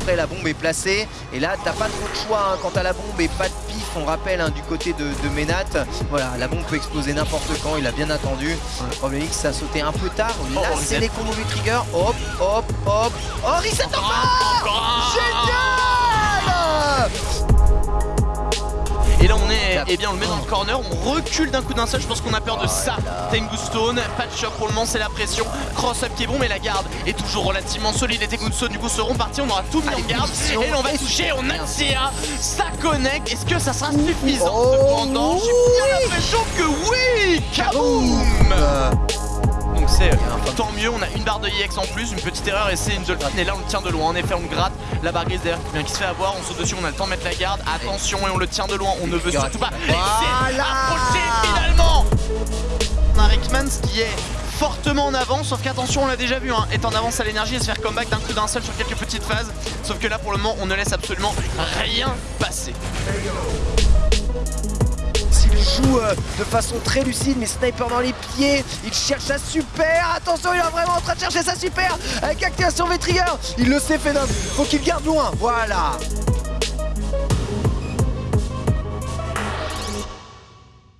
après la bombe est placée. Et là, t'as pas trop de choix hein, quant à la bombe et pas de pif. On rappelle hein, du côté de, de Ménat. Voilà, la bombe peut exploser n'importe quand. Il a bien attendu. Le problème, c'est ça a sauté un peu tard. Là, Oh, c'est les combos du trigger. Hop, hop, hop. Oh, reset Encore Et eh bien on le met dans le corner, on recule d'un coup d'un seul, je pense qu'on a peur de ça. Voilà. Tengu Stone, pas de choc pour le moment, c'est la pression. Cross up qui est bon, mais la garde est toujours relativement solide. Et Tengu Stone du coup seront partis, on aura tout mis en Allez, garde. Et on va toucher, on a. CA, ça connecte. Est-ce que ça sera suffisant Oh, cependant? J'ai bien l'impression que oui Kaboom c'est fan. tant mieux, on a une barre de EX en plus, une petite erreur et c'est une Dolphin et là on le tient de loin, en effet on le gratte, la barre grise d'ailleurs qui vient qui se fait avoir, on saute dessus, on a le temps de mettre la garde, attention et on le tient de loin, on ne veut surtout pas Voilà. approcher finalement On a Rickmans qui est fortement en avance, sauf qu'attention on l'a déjà vu, hein, est en avance à l'énergie et se faire comeback d'un coup d'un seul sur quelques petites phases, sauf que là pour le moment on ne laisse absolument rien passer. Euh, de façon très lucide, mais sniper dans les pieds, il cherche sa super. Attention, il est vraiment en train de chercher sa super avec activation V-Trigger. Il le sait, Phenom. Faut qu'il garde loin. Voilà.